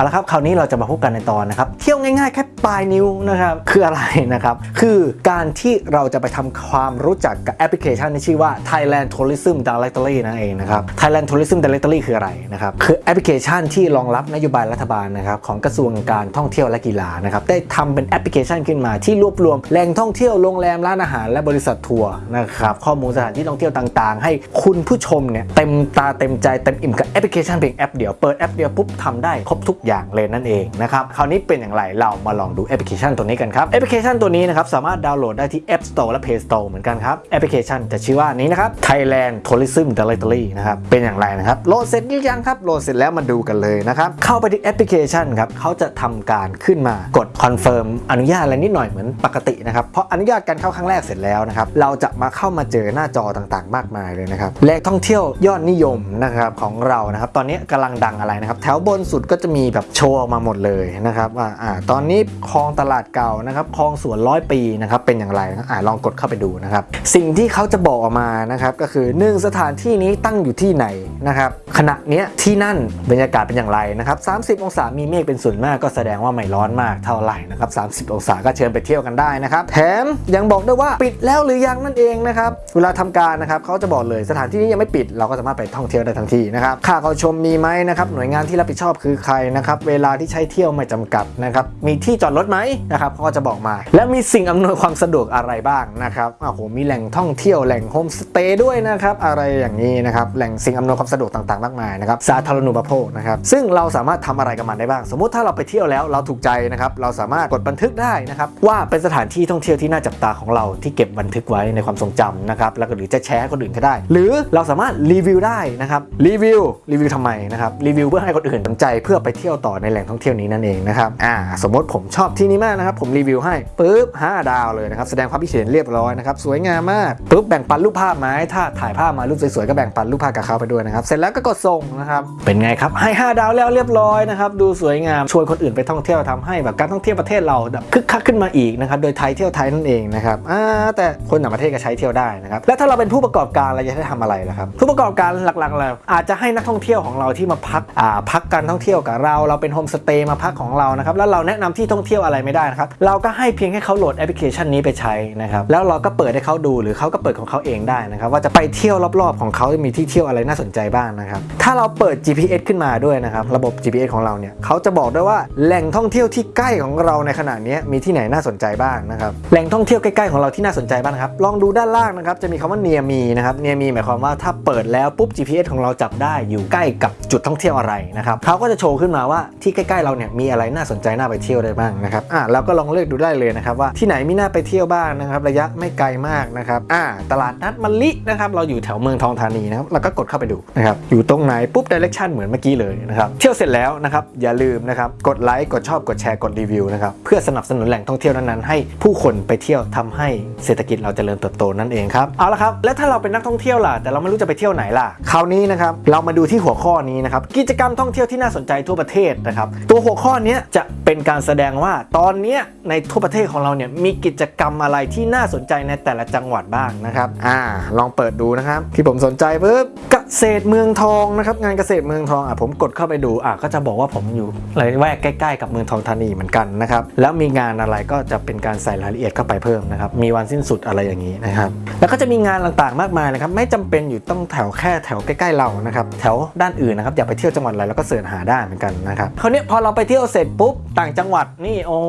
เอาละครับคราวนี้เราจะมาพบกันในตอนนะครับ เที่ยวง่ายๆแค่ปลายนิ้วนะครับ คืออะไรนะครับ คือการที่เราจะไปทำความรู้จักกับแอปพลิเคชันที่ชื่อว่า Thailand Tourism Directory นั่นเองนะครับ Thailand Tourism Directory คืออะไรนะครับ คือแอปพลิเคชันที่รองรับนโยบายรัฐบาลนะครับของกระทรวงการท่องเที่ยวและกีฬานะครับ ได้ทำเป็นแอปพลิเคชันขึ้นมาที่รวบรวมแหล่งท่องเที่ยวโรงแรมร้านอาหารและบริษัททัวร์นะครับข้อมูลสถานที่ท่องเที่ยวต่างๆ ให้คุณผู้ชมเนี่ยเต็มตาเต็มใจเต็มอิ่มกับแอปพลิเคชันเพียงแอปเดียวเปิดแอปเดียวปุ๊บทำได้ครบทุกอย่างเลยนั่นเองนะครับคราวนี้เป็นอย่างไรเรามาลองดูแอปพลิเคชันตัวนี้กันครับแอปพลิเคชันตัวนี้นะครับสามารถดาวน์โหลดได้ที่ App Store และ Play Store เหมือนกันครับแอปพลิเคชันจะชื่อว่านี้นะครับ Thailand Tourism Directory นะครับเป็นอย่างไรนะครับโหลดเสร็จหรือยังครับโหลดเสร็จแล้วมาดูกันเลยนะครับเข้าไปที่แอปพลิเคชันครับเขาจะทำการขึ้นมากด confirm อนุญาตอะไรนิดหน่อยเหมือนปกตินะครับเพราะอนุญาตการเข้าครั้งแรกเสร็จแล้วนะครับเราจะมาเข้ามาเจอหน้าจอต่างๆ มากมายเลยนะครับแหล่งท่องเที่ยวยอดนิยมนะครับของเรานะครับตอนนี้กำลังดังอะไรนะครับแถวบนสุดก็จะมีแบบโชว์ออกมาหมดเลยนะครับว่าอ่าตอนนี้คลองตลาดเก่านะครับคลองสวนร้อยปีนะครับเป็นอย่างไรนะอ่าลองกดเข้าไปดูนะครับ สิ่งที่เขาจะบอกออกมานะครับก็คือหนึ่งสถานที่นี้ตั้งอยู่ที่ไหนนะครับขณะเนี้ยที่นั่นบรรยากาศเป็นอย่างไรนะครับ30 องศามีเมฆเป็นส่วนมากก็แสดงว่าไม่ร้อนมากเท่าไหร่นะครับ30 องศาก็เชิญไปเที่ยวกันได้นะครับแถมยังบอกด้วยว่าปิดแล้วหรือยังนั่นเองนะครับเวลาทำการนะครับเขาจะบอกเลยสถานที่นี้ยังไม่ปิด เราก็สามารถไปท่องเที่ยวได้ทันทีนะครับค่าเข้าชมมีไหมนะครับหน่วยงานที่รับผิดชอบคือใครนะครับเวลาที่ใช้เที่ยวไม่จำกัดนะครับมีที่จอดรถไหมนะครับเขาก็จะบอกมา และมีสิ่งอำนวยความสะดวกอะไรบ้างนะครับโอ้โหมีแหล่งท่องเที่ยวแหล่งโฮมสเตย์ด้วยนะครับอะไรอย่างนี้นะครับแหล่งสิ่งอำนวยความสะดวกต่างๆมากมายนะครับสาธารณูปโภคนะครับซึ่งเราสามารถทำอะไรกับมันได้บ้าง สมมุติถ้าเราไปเที่ยวแล้วเราถูกใจนะครับเราสามารถกดบันทึกได้นะครับว่าเป็นสถานที่ท่องเที่ยวที่น่าจับตาของเราที่เก็บบันทึกไว้ในความทรงจำนะครับแล้วก็หรือจะแชร์คนอื่นก็ได้ หรือเราสามารถรีวิวได้นะครับรีวิวรีวิวทำไมนะครับรีวิวเพื่อให้คนอื่นสนใจเพื่อไปเที่ยวต่อในแหล่งท่องเที่ยวนี้นั่นเองนะครับอ่าสมมติผมชอบที่นี้มากนะครับ ผมรีวิวให้ปุ๊บ5ดาวเลยนะครับแสดงความคิดเห็นเรียบร้อยนะครับสวยงามมากปุ๊บแบ่งปันรูปภาพไหมถ้าถ่ายภาพมารูปสวยๆก็แบ่งปันรูปภาพกับเขาไปด้วยนะครับเสร็จแล้วก็กดส่งนะครับเป็นไงครับให้ 5 ดาวแล้วเรียบร้อยนะครับดูสวยงามชวนคนอื่นไปท่องเที่ยวทำให้แบบการท่องเที่ยวประเทศเราแบบคึกคักขึ้นมาอีกนะครับโดยไทยเที่ยวไทยนั่นเองนะครับอ่าแต่คนต่างประเทศก็ใช้เที่ยวได้นะครับแล้วถ้าเราเป็นผู้ประกอบการเราจะได้ทำอะไรล่ะครับผู้ประกอบการหลักๆเราอาจจะให้นักท่องเที่ยวของเราที่มาพักอ่าพักการท่องเที่ยวกับเราเราเป็นโฮมสเตย์มาพักของเรานะครับแล้วเราแนะนำที่ท่องเที่ยวอะไรไม่ได้นะครับเราก็ให้เพียงให้เขาโหลดแอปพลิเคชันนี้ไปใช้นะครับแล้วเราก็เปิดให้เขาดูหรือเขาก็เปิดของเขาเองได้นะครับว่าจะไปเที่ยวรอบๆ ของเขามีที่เที่ยวอะไรน่าสนใจบ้างนะครับถ้าเราเปิด GPS ขึ้นมาด้วยนะครับระบบ GPS ของเราเนี่ยเขาจะบอกด้วยว่าแหล่งท่องเที่ยวที่ใกล้ของเราในขณะนี้มีที่ไหนน่าสนใจบ้างนะครับแหล่งท่องเที่ยวใกล้ๆของเราที่น่าสนใจบ้างครับลองดูด้านล่างนะครับจะมีคำว่า near me นะครับ near me หมายความว่าถ้าเปิดแล้วปุ๊บ GPS ของเราจับได้อยู่ใกล้กับจุดท่องเที่ยวอะไรนะครับเขาก็จะโชว์ขึ้นมาว่าที่ใกล้ๆเราเนี่ยมีอะไรน่าสนใจน่าไปเที่ยวได้บ้างนะครับอ่าเราก็ลองเลือกดูได้เลยนะครับว่าที่ไหนมีน่าไปเที่ยวบ้างนะครับ ระยะไม่ไกลมากนะครับอ่าตลาดนัดมะลินะครับเราอยู่แถวเมืองทองธานีนะครับเราก็กดเข้าไปดูนะครับอยู่ตรงไหนปุ๊บ direction เหมือนเมื่อกี้เลยนะครับเที่ยวเสร็จแล้วนะครับอย่าลืมนะครับกดไลค์กดชอบกดแชร์กดรีวิวนะครับเพื่อสนับสนุนแหล่งท่องเที่ยวนั้นๆให้ผู้คนไปเที่ยวทำให้เศรษฐกิจเราเจริญเติบโตนั่นเองครับเอาละครับแล้วถ้าเราเป็นนักท่องเที่ยวล่ะแต่เราไม่รู้จะไปเที่ยวไหนล่ะคราวนี้นะครับเรามาดูที่หัวข้อนี้นะครับกิจกรรมท่องเที่ยวที่น่าสนใจทั่วประเทศนะครับ ตัวหัวข้อนี้จะเป็นการแสดงว่าตอนนี้ในทั่วประเทศของเราเนี่ยมีกิจกรรมอะไรที่น่าสนใจในแต่ละจังหวัดบ้างนะครับ อ่า ลองเปิดดูนะครับ ที่ผมสนใจปุ๊บเกษตรเมืองทองนะครับ งานเกษตรเมืองทองอะผมกดเข้าไปดูอะก็จะบอกว่าผมอยู่ระแวกใกล้ๆ กับเมืองทองธานีเหมือนกันนะครับ แล้วมีงานอะไรก็จะเป็นการใส่รายละเอียดเข้าไปเพิ่มนะครับ มีวันสิ้นสุดอะไรอย่างนี้นะครับ แล้วก็จะมีงานต่างๆมากมายนะครับ ไม่จำเป็นอยู่ต้องแถวแค่แถวใกล้ๆเรานะครับ แถวด้านอื่นนะครับ อยากไปเที่ยวจังหวัดอะไรเราก็เสิร์ชหาได้เหมือนกันนะครับคราวนี้พอเราไปเที่ยวเสร็จปุ๊บต่างจังหวัดนี่โอ้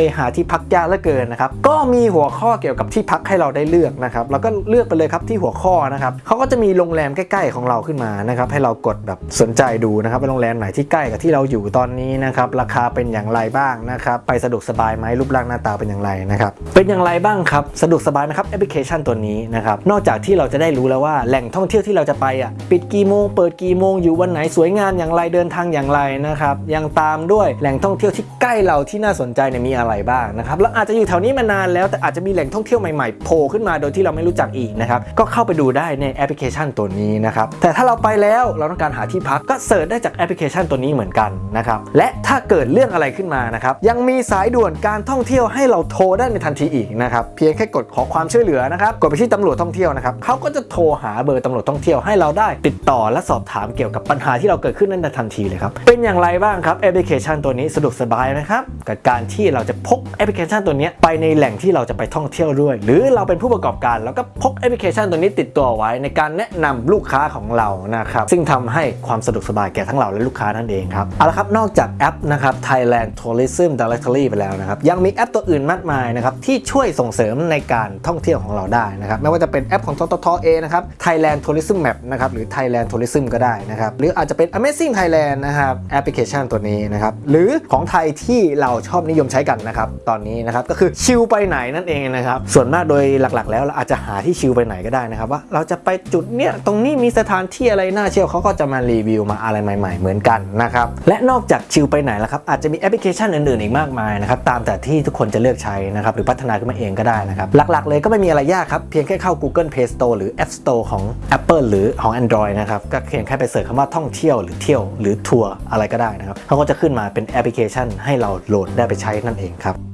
ยหาที่พักยากเหลือเกินนะครับก็มีหัวข้อเกี่ยวกับที่พักให้เราได้เลือกนะครับเราก็เลือกไปเลยครับที่หัวข้อนะครับเขาก็จะมีโรงแรมใกล้ๆของเราขึ้นมานะครับให้เรากดแบบสนใจดูนะครับว่าโรงแรมไหนที่ใกล้กับที่เราอยู่ตอนนี้นะครับราคาเป็นอย่างไรบ้างนะครับไปสะดวกสบายไหมรูปร่างหน้าตาเป็นอย่างไรนะครับเป็นอย่างไรบ้างครับสะดวกสบายนะครับแอปพลิเคชันตัวนี้นะครับนอกจากที่เราจะได้รู้แล้วว่าแหล่งท่องเที่ยวที่เราจะไปอะปิดกี่โมงเปิดกี่โมงอยู่วันไหนสวยงามอย่างไรเดินทางอย่างไรนะครับยังตามด้วยแหล่งท่องเที่ยวที่ใกล้เราที่น่าสนใจเนี่ยมีอะไรบ้างนะครับแล้วอาจจะอยู่แถวนี้มานานแล้วแต่อาจจะมีแหล่งท่องเที่ยวใหม่ๆโผล่ขึ้นมาโดยที่เราไม่รู้จักอีกนะครับก็เข้าไปดูได้ในแอปพลิเคชันตัวนี้นะครับแต่ถ้าเราไปแล้วเราต้องการหาที่พักก็ search ได้จากแอปพลิเคชันตัวนี้เหมือนกันนะครับและถ้าเกิดเรื่องอะไรขึ้นมานะครับยังมีสายด่วนการท่องเที่ยวให้เราโทรได้ในทันทีอีกนะครับเพียงแค่กดขอความช่วยเหลือนะครับกดไปที่ตำรวจท่องเที่ยวนะครับเขาก็จะโทรหาเบอร์ตำรวจท่องเที่ยวให้เราได้ ติดต่อและสอบถามเกี่ยวกับปัญหาที่เราเกิดขึ้นนั้นในทันทีเลยครับเป็นอย่างไรบ้างครับแอปพลิเคชันตัวนี้สะดวกสบายนะครับกับการที่เราจะพกแอปพลิเคชันตัวนี้ไปในแหล่งที่เราจะไปท่องเที่ยวด้วย หรือเราเป็นผู้ประกอบการแล้วก็พกแอปพลิเคชันตัวนี้ติดตัวไว้ในการแนะนำลูกค้าของเรานะครับซึ่งทำให้ความสะดวกสบายแก่ทั้งเราและลูกค้านั่นเองครับเอาละครับนอกจากแอปนะครับ Thailand Tourism Directory ไปแล้วนะครับยังมีแอปตัวอื่นมากมายนะครับที่ช่วยส่งเสริมในการท่องเที่ยวของเราได้นะครับไม่ว่าจะเป็นแอปของททท. เอ่อนะครับ Thailand Tourism Map นะครับหรือ Thailand Tourism ก็ได้นะครับหรืออาจจะเป็น Amazing Thailand นะครับแอปพลิเคชันตัวนี้นะครับ หรือของไทยที่เราชอบนิยมใช้กันนะครับ ตอนนี้นะครับก็คือชิลไปไหนนั่นเองนะครับ ส่วนมากโดยหลักๆ แล้วเราอาจจะหาที่ชิลไปไหนก็ได้นะครับ ว่าเราจะไปจุดเนี้ยตรงนี้มีสถานที่อะไรน่าเที่ยวเขาก็จะมารีวิวมาอะไรใหม่ๆ เหมือนกันนะครับ และนอกจากชิลไปไหนแล้วครับอาจจะมีแอปพลิเคชันอื่นๆอีกมากมายนะครับตามแต่ที่ทุกคนจะเลือกใช้นะครับหรือพัฒนาขึ้นมาเองก็ได้นะครับ หลักๆ เลยก็ไม่มีอะไรยากครับเพียงแค่เข้า Google Play Store หรือ App Store ของ Apple หรือของ Android นะครับก็เพียงแค่ไป search คำว่าท่องเที่ยวหรือเที่ยวหรือทัวร์อะไรก็ได้นะครับเขาก็จะขึ้นมาเป็นแอปพลิเคชัน ให้เราโหลดได้ไปใช้นั่นเองครับ